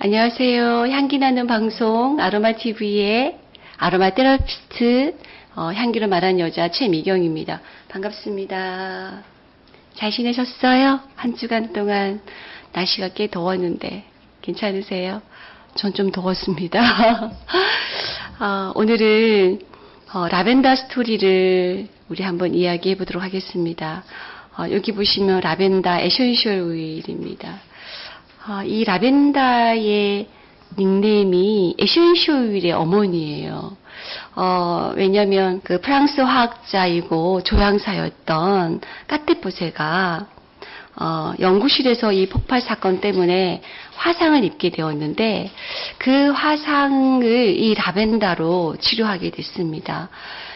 안녕하세요. 향기 나는 방송 아로마 TV의 아로마 테라피스트 어, 향기로 말하는 여자 최미경입니다. 반갑습니다. 잘 지내셨어요? 한 주간 동안 날씨가 꽤 더웠는데 괜찮으세요? 전 좀 더웠습니다. 어, 오늘은 어, 라벤더 스토리를 우리 한번 이야기해 보도록 하겠습니다. 어, 여기 보시면 라벤더 에센셜 오일입니다. 어, 이 라벤더의 닉네임이 오일의 어머니예요. 어, 왜냐면 그 프랑스 화학자이고 조향사였던 까테포세가 어, 연구실에서 이 폭발 사건 때문에 화상을 입게 되었는데 그 화상을 이 라벤더로 치료하게 됐습니다.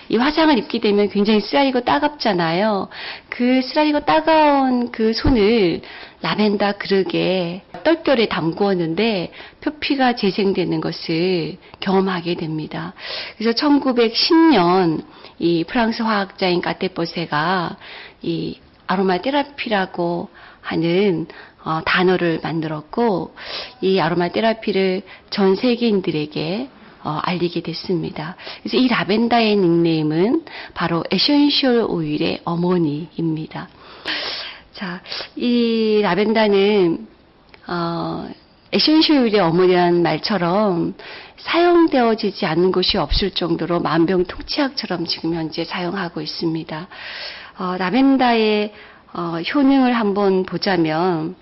이 화상을 입게 되면 굉장히 쓰라리고 따갑잖아요. 그 쓰라리고 따가운 그 손을 라벤더 그릇에 떨결에 담구었는데 표피가 재생되는 것을 경험하게 됩니다. 그래서 1910년 이 프랑스 화학자인 까테포세가 이 아로마 테라피라고 하는 어, 단어를 만들었고 이 아로마 테라피를 전 세계인들에게 어, 알리게 됐습니다. 그래서 이 라벤더의 닉네임은 바로 에센셜 오일의 어머니입니다. 자, 이 라벤더는 어, 오일의 어머니라는 말처럼 사용되어지지 않는 곳이 없을 정도로 만병통치약처럼 지금 현재 사용하고 있습니다. 어, 라벤더의 어, 효능을 한번 보자면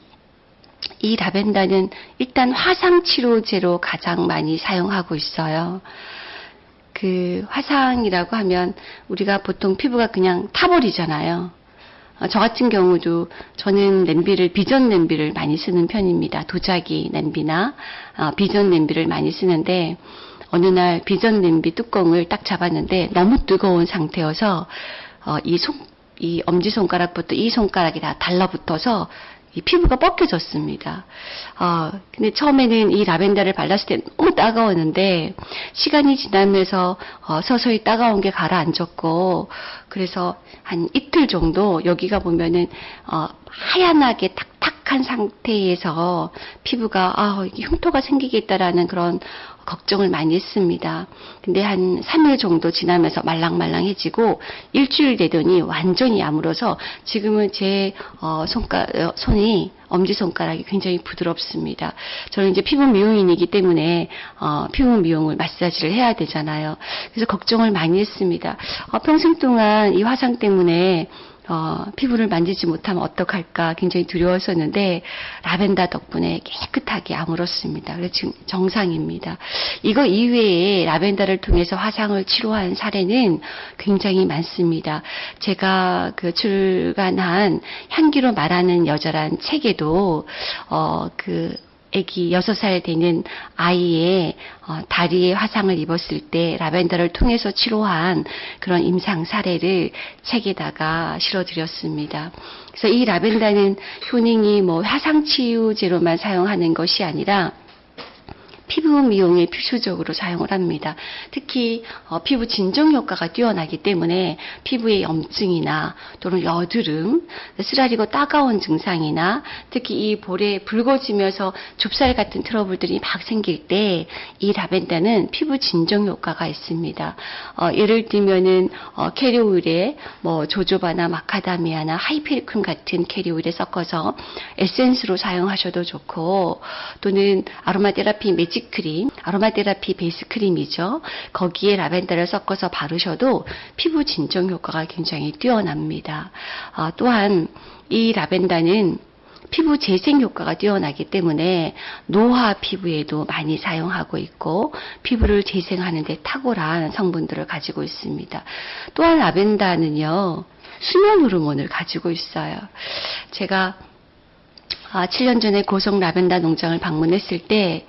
이 라벤더는 일단 화상 치료제로 가장 많이 사용하고 있어요. 그 화상이라고 하면 우리가 보통 피부가 그냥 타버리잖아요. 어, 저 같은 경우도 저는 냄비를 비전 냄비를 많이 쓰는 편입니다. 도자기 냄비나 어, 비전 냄비를 많이 쓰는데 어느 날 비전 냄비 뚜껑을 딱 잡았는데 너무 뜨거운 상태여서 어, 이 손, 이 엄지손가락부터 이 손가락이 다 달라붙어서 이 피부가 뻑겨졌습니다. 어, 근데 처음에는 이 라벤더를 발랐을 때 너무 따가웠는데 시간이 지나면서 어, 서서히 따가운 게 가라앉았고 그래서 한 이틀 정도 여기가 보면은 어, 하얀하게 탁탁한 상태에서 피부가 아, 흉터가 생기겠다라는 그런 걱정을 많이 했습니다. 근데 한 3일 정도 지나면서 말랑말랑해지고 일주일 되더니 완전히 야물어서 지금은 제 어, 손가, 어, 손이 엄지 손가락이 굉장히 부드럽습니다. 저는 이제 피부 미용인이기 때문에 어, 피부 미용을 마사지를 해야 되잖아요. 그래서 걱정을 많이 했습니다. 어, 평생 동안 이 화상 때문에 어, 피부를 만지지 못하면 어떡할까 굉장히 두려웠었는데 라벤더 덕분에 깨끗하게 아물었습니다. 그래서 지금 정상입니다. 이거 이외에 라벤더를 통해서 화상을 치료한 사례는 굉장히 많습니다. 제가 그 출간한 향기로 말하는 여자란 책에도 어, 그 아기 6살 되는 아이의 어, 다리에 화상을 입었을 때 라벤더를 통해서 치료한 그런 임상 사례를 책에다가 실어드렸습니다. 그래서 이 라벤더는 효능이 뭐 화상 치유제로만 사용하는 것이 아니라 피부 미용에 필수적으로 사용을 합니다. 특히 어, 피부 진정 효과가 뛰어나기 때문에 피부의 염증이나 또는 여드름, 쓰라리고 따가운 증상이나 특히 이 볼에 붉어지면서 좁쌀 같은 트러블들이 막 생길 때 이 라벤더는 피부 진정 효과가 있습니다. 어, 예를 들면은 어, 캐리어 오일에 뭐 조조바나 마카다미아나 하이페리쿰 같은 캐리어 오일에 섞어서 에센스로 사용하셔도 좋고 또는 아로마 테라피 매직 크림, 아로마 테라피 베이스 크림이죠. 거기에 라벤더를 섞어서 바르셔도 피부 진정 효과가 굉장히 뛰어납니다. 어, 또한 이 라벤더는 피부 재생 효과가 뛰어나기 때문에 노화 피부에도 많이 사용하고 있고 피부를 재생하는 데 탁월한 성분들을 가지고 있습니다. 또한 라벤더는요. 수면 호르몬을 가지고 있어요. 제가 아, 7년 전에 고성 라벤더 농장을 방문했을 때,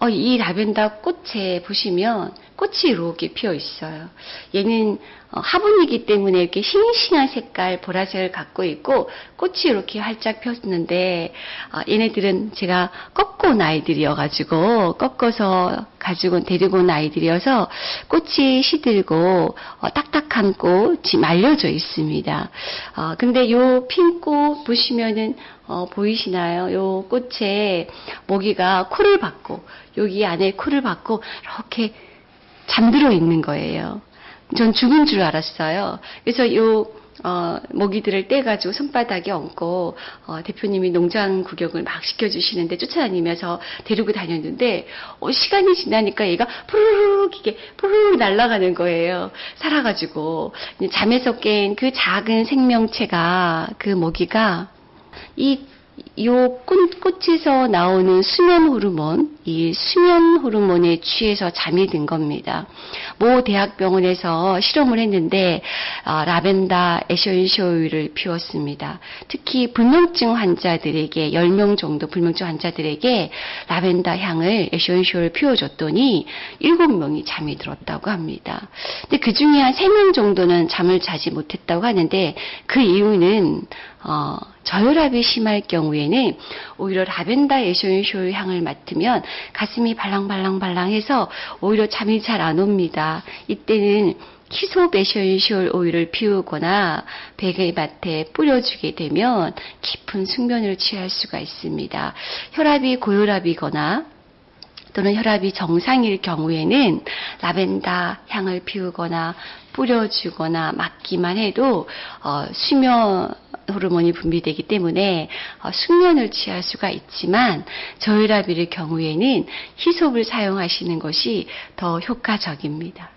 어, 이 라벤더 꽃에 보시면 꽃이 이렇게 피어 있어요. 얘는 어, 화분이기 때문에 이렇게 싱싱한 색깔 보라색을 갖고 있고 꽃이 이렇게 활짝 폈는데 어, 얘네들은 제가 꺾어 온 아이들이어가지고 꺾어서 가지고 데리고 온 아이들이어서 꽃이 시들고 어, 딱딱한 꽃이 말려져 있습니다. 어, 근데 요 핀꽃 보시면은 어, 보이시나요? 요 꽃에 모기가 코를 박고 여기 안에 코를 박고 이렇게 잠들어 있는 거예요. 전 죽은 줄 알았어요. 그래서 요 어, 모기들을 떼가지고 손바닥에 얹고 어, 대표님이 농장 구경을 막 시켜주시는데 쫓아다니면서 데리고 다녔는데 어, 시간이 지나니까 얘가 푸르륵 이게 푸르륵 날아가는 거예요. 살아가지고 잠에서 깬 그 작은 생명체가 그 모기가 이 요 꽃, 꽃에서 나오는 수면 호르몬, 이 수면 호르몬에 취해서 잠이 든 겁니다. 모 대학병원에서 실험을 했는데 어, 라벤더 에센쇼일을 피웠습니다. 특히 불면증 환자들에게 10명 정도 불면증 환자들에게 라벤더 향을 에센쇼일 피워줬더니 7명이 잠이 들었다고 합니다. 근데 그 중에 한 3명 정도는 잠을 자지 못했다고 하는데 그 이유는 어, 저혈압이 심할 경우에는 오히려 라벤더 에센쇼일 향을 맡으면 가슴이 발랑발랑발랑해서 오히려 잠이 잘 안 옵니다. 이때는 키소 에센쇼일 오일을 피우거나 베개밭에 뿌려주게 되면 깊은 숙면을 취할 수가 있습니다. 혈압이 고혈압이거나 또는 혈압이 정상일 경우에는 라벤더 향을 피우거나 뿌려주거나 맡기만 해도 어, 수면 호르몬이 분비되기 때문에 어, 숙면을 취할 수가 있지만 저혈압일 경우에는 희sob을 사용하시는 것이 더 효과적입니다.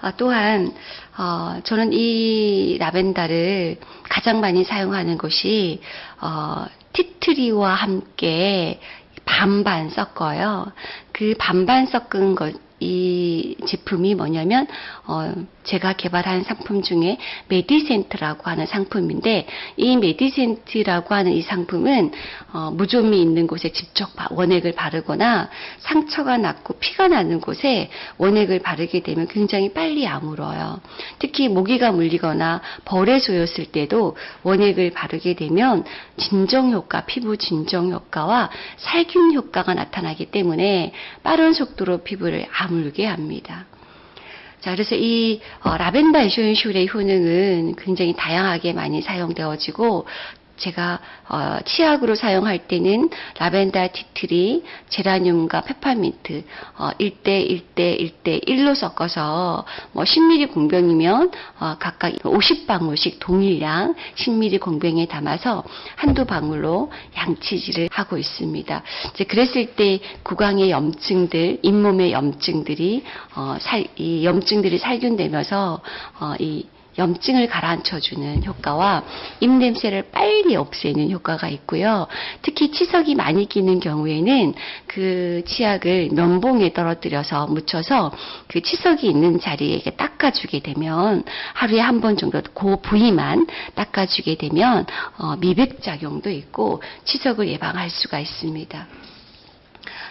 아, 또한 어, 저는 이 라벤더를 가장 많이 사용하는 것이 어, 티트리와 함께 반반 섞어요. 그 반반 섞은 것, 이 제품이 뭐냐면 어, 제가 개발한 상품 중에 메디센트라고 하는 상품인데 이 메디센트라고 하는 이 상품은 어, 무좀이 있는 곳에 직접 원액을 바르거나 상처가 났고 피가 나는 곳에 원액을 바르게 되면 굉장히 빨리 아물어요. 특히 모기가 물리거나 벌에 쏘였을 때도 원액을 바르게 되면 진정 효과, 피부 진정 효과와 살균 효과가 나타나기 때문에 빠른 속도로 피부를 아물게 합니다. 자, 그래서 이 어, 라벤더 에센셜의 효능은 굉장히 다양하게 많이 사용되어지고 제가 어, 치약으로 사용할 때는 라벤더 티트리, 제라늄과 페퍼민트 어, 1대 1대 1대 1로 섞어서 뭐 10ml 공병이면 어, 각각 50방울씩 동일량 10ml 공병에 담아서 한두 방울로 양치질을 하고 있습니다. 이제 그랬을 때 구강의 염증들, 잇몸의 염증들이 어, 살, 이 염증들이 살균되면서 어, 이 염증을 가라앉혀주는 효과와 입냄새를 빨리 없애는 효과가 있고요. 특히 치석이 많이 끼는 경우에는 그 치약을 면봉에 떨어뜨려서 묻혀서 그 치석이 있는 자리에 닦아주게 되면 하루에 한 번 정도 그 부위만 닦아주게 되면 어, 미백 작용도 있고 치석을 예방할 수가 있습니다.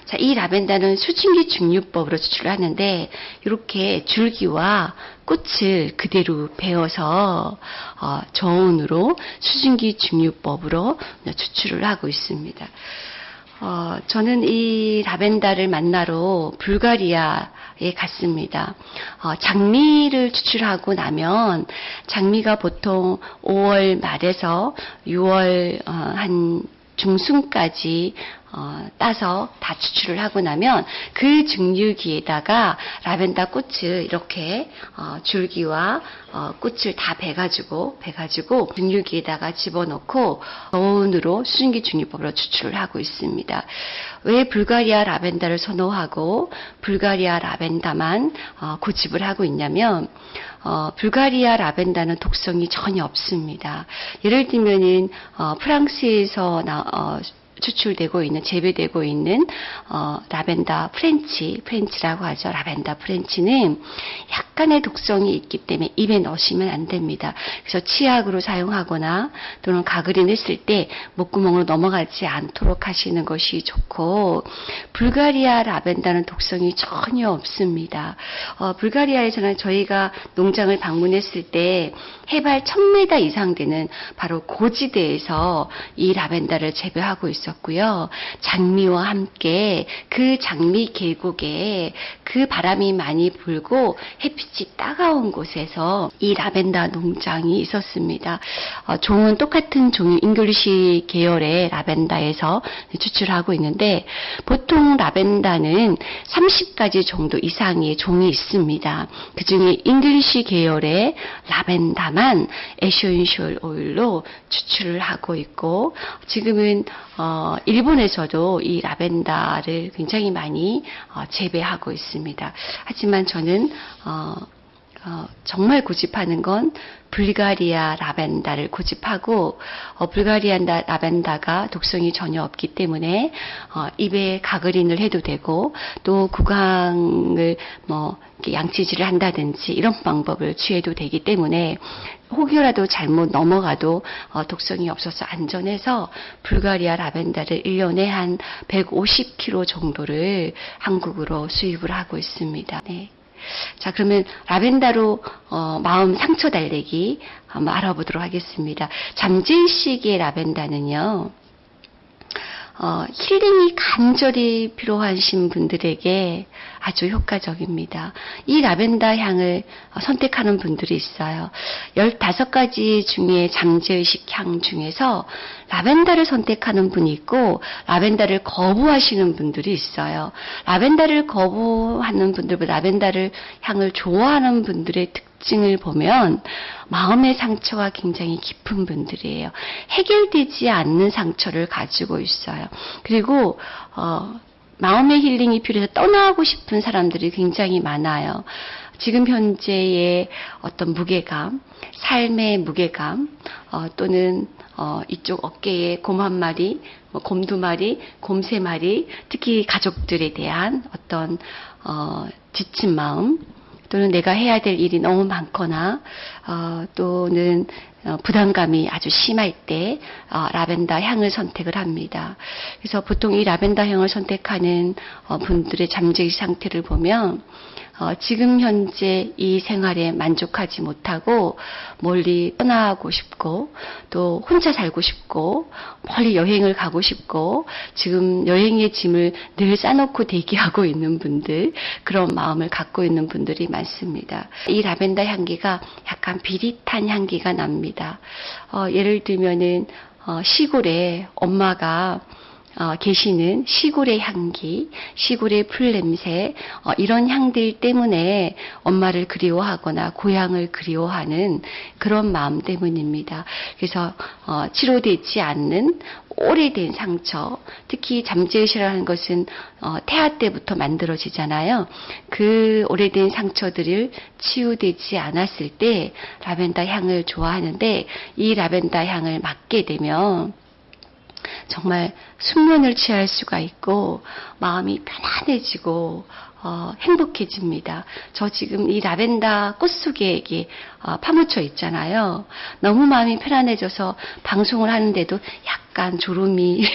자, 이 라벤더는 수증기 증류법으로 추출을 하는데 이렇게 줄기와 꽃을 그대로 베어서 어, 저온으로 수증기 증류법으로 추출을 하고 있습니다. 어, 저는 이 라벤더를 만나러 불가리아에 갔습니다. 어, 장미를 추출하고 나면 장미가 보통 5월 말에서 6월 어, 한 중순까지 어, 따서 다 추출을 하고 나면 그 증류기에다가 라벤더 꽃을 이렇게 어, 줄기와 어, 꽃을 다 베가지고 베가지고 증류기에다가 집어넣고 저온으로 수증기 증류법으로 추출을 하고 있습니다. 왜 불가리아 라벤더를 선호하고 불가리아 라벤더만 어, 고집을 하고 있냐면 어, 불가리아 라벤더는 독성이 전혀 없습니다. 예를 들면은 어, 프랑스에서 나, 추출되고 있는 재배되고 있는 어, 라벤더 French French라고 하죠. 라벤더 French는 약간의 독성이 있기 때문에 입에 넣으시면 안 됩니다. 그래서 치약으로 사용하거나 또는 가글을 했을 때 목구멍으로 넘어가지 않도록 하시는 것이 좋고 불가리아 라벤더는 독성이 전혀 없습니다. 어, 불가리아에서는 저희가 농장을 방문했을 때 해발 1000m 이상 되는 바로 고지대에서 이 라벤더를 재배하고 있었고요. 장미와 함께 그 장미 계곡에 그 바람이 많이 불고 햇빛이 따가운 곳에서 이 라벤더 농장이 있었습니다. 어, 종은 똑같은 종이 English 계열의 라벤더에서 추출하고 있는데 보통 라벤더는 30가지 정도 이상의 종이 있습니다. 그 중에 English 계열의 라벤더만 에센셜 오일로 추출을 하고 있고 지금은 어, 일본에서도 이 라벤더를 굉장히 많이 어, 재배하고 있습니다. 하지만 저는 어, 어, 정말 고집하는 건 불가리아 라벤더를 고집하고 어, 불가리아 라벤더가 독성이 전혀 없기 때문에 어, 입에 가그린을 해도 되고 또 구강을 뭐 양치질을 한다든지 이런 방법을 취해도 되기 때문에 혹여라도 잘못 넘어가도 어, 독성이 없어서 안전해서 불가리아 라벤더를 1년에 한 150kg 정도를 한국으로 수입을 하고 있습니다. 네. 자, 그러면 라벤더로 어, 마음 상처 달래기 한번 알아보도록 하겠습니다. 잠재의식의 라벤더는요. 어, 힐링이 간절히 필요하신 분들에게 아주 효과적입니다. 이 라벤더 향을 선택하는 분들이 있어요. 15가지 중에 잠재의식 향 중에서 라벤더를 선택하는 분이 있고 라벤더를 거부하시는 분들이 있어요. 라벤더를 거부하는 분들보다 라벤더를 향을 좋아하는 분들의 특징 을 보면 마음의 상처가 굉장히 깊은 분들이에요. 해결되지 않는 상처를 가지고 있어요. 그리고 어, 마음의 힐링이 필요해서 떠나고 싶은 사람들이 굉장히 많아요. 지금 현재의 어떤 무게감, 삶의 무게감, 어, 또는 어, 이쪽 어깨에 곰 한 마리, 뭐 곰 두 마리, 곰 세 마리, 특히 가족들에 대한 어떤 어, 지친 마음, 또는 내가 해야 될 일이 너무 많거나 어, 또는 어, 부담감이 아주 심할 때 어, 라벤더 향을 선택을 합니다. 그래서 보통 이 라벤더 향을 선택하는 어, 분들의 잠재의 상태를 보면 어, 지금 현재 이 생활에 만족하지 못하고 멀리 떠나고 싶고 또 혼자 살고 싶고 멀리 여행을 가고 싶고 지금 여행의 짐을 늘 싸놓고 대기하고 있는 분들 그런 마음을 갖고 있는 분들이 많습니다. 이 라벤더 향기가 약간 비릿한 향기가 납니다. 어, 예를 들면은 어, 시골에 엄마가 어, 계시는 시골의 향기, 시골의 풀 냄새, 어, 이런 향들 때문에 엄마를 그리워하거나 고향을 그리워하는 그런 마음 때문입니다. 그래서 어, 치료되지 않는 오래된 상처, 특히 잠재의식이라는 것은 어, 태아 때부터 만들어지잖아요. 그 오래된 상처들을 치유되지 않았을 때 라벤더 향을 좋아하는데 이 라벤더 향을 맡게 되면 정말 숙면을 취할 수가 있고 마음이 편안해지고 어, 행복해집니다. 저 지금 이 라벤더 꽃 속에 이게 어, 파묻혀 있잖아요. 너무 마음이 편안해져서 방송을 하는데도 약간 졸음이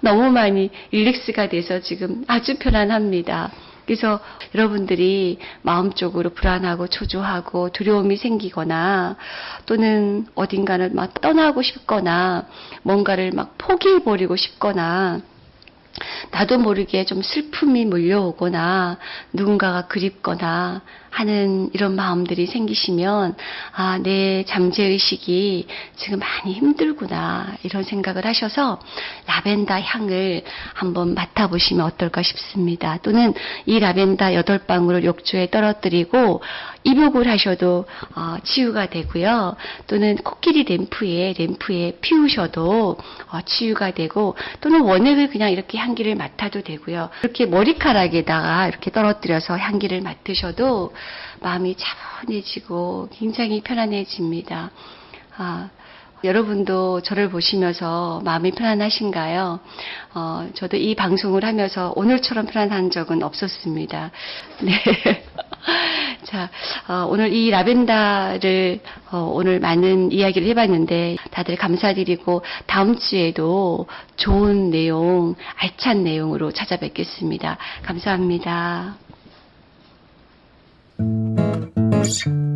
너무 많이 릴렉스가 돼서 지금 아주 편안합니다. 그래서 여러분들이 마음적으로 불안하고 초조하고 두려움이 생기거나 또는 어딘가를 막 떠나고 싶거나 뭔가를 막 포기해버리고 싶거나 나도 모르게 좀 슬픔이 몰려오거나 누군가가 그립거나 하는 이런 마음들이 생기시면 아, 내 잠재 의식이 지금 많이 힘들구나 이런 생각을 하셔서 라벤더 향을 한번 맡아 보시면 어떨까 싶습니다. 또는 이 라벤더 여덟 방울을 욕조에 떨어뜨리고 입욕을 하셔도 어, 치유가 되고요. 또는 코끼리 램프에 램프에 피우셔도 어, 치유가 되고 또는 원액을 그냥 이렇게 향기를 맡아도 되고요. 이렇게 머리카락에다가 이렇게 떨어뜨려서 향기를 맡으셔도 마음이 차분해지고 굉장히 편안해집니다. 아, 여러분도 저를 보시면서 마음이 편안하신가요? 어, 저도 이 방송을 하면서 오늘처럼 편안한 적은 없었습니다. 네. 자, 어, 오늘 이 라벤다를 어, 오늘 많은 이야기를 해봤는데 다들 감사드리고 다음 주에도 좋은 내용, 알찬 내용으로 찾아뵙겠습니다. 감사합니다. Bye.